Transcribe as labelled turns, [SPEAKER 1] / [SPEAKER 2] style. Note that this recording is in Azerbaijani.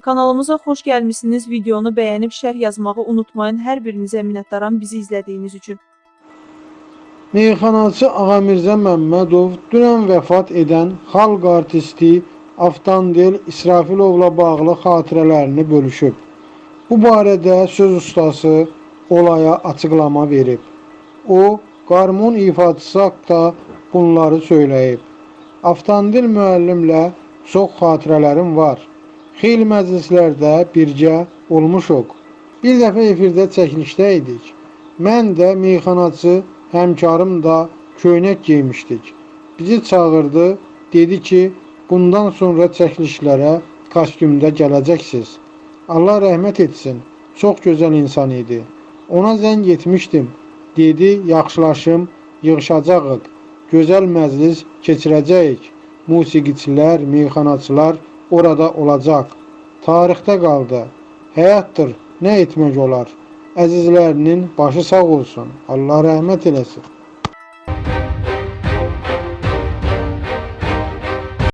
[SPEAKER 1] Kanalımıza xoş gəlmisiniz. Videonu bəyənib şərh yazmağı unutmayın. Hər birinizə minnətdaram bizi izlədiyiniz üçün.
[SPEAKER 2] Meyxanaçı Ağamirzə Məmmədov dünən vəfat edən xalq artisti Avtandel İsrafilovla bağlı xatirələrini bölüşüb. Bu barədə söz ustası olaya açıqlama verib. O, qarmon ifaçısı haqqında bunları söyləyib. Avtandil müəllimlə çox xatirələrim var. Xeyli məclislərdə birgə olmuşuq. Bir dəfə efirdə çəkilişdə idik. Mən də meyxanaçı həmkarım da köynək geymişdik. Bizi çağırdı, dedi ki, bundan sonra çəkilişlərə kostyumda gələcəksiniz. Allah rəhmət etsin. Çox gözəl insan idi. Ona zəng etmişdim. Dedi, yaxşılaşım, yığışacağıq. Gözəl məclis keçirəcəyik. Musiqiçilər, meyxanaçılar orada olacaq. Tarixdə qaldı. Həyatdır, nə etmək olar? Əzizlərinin başı sağ olsun. Allah rəhmət eləsin.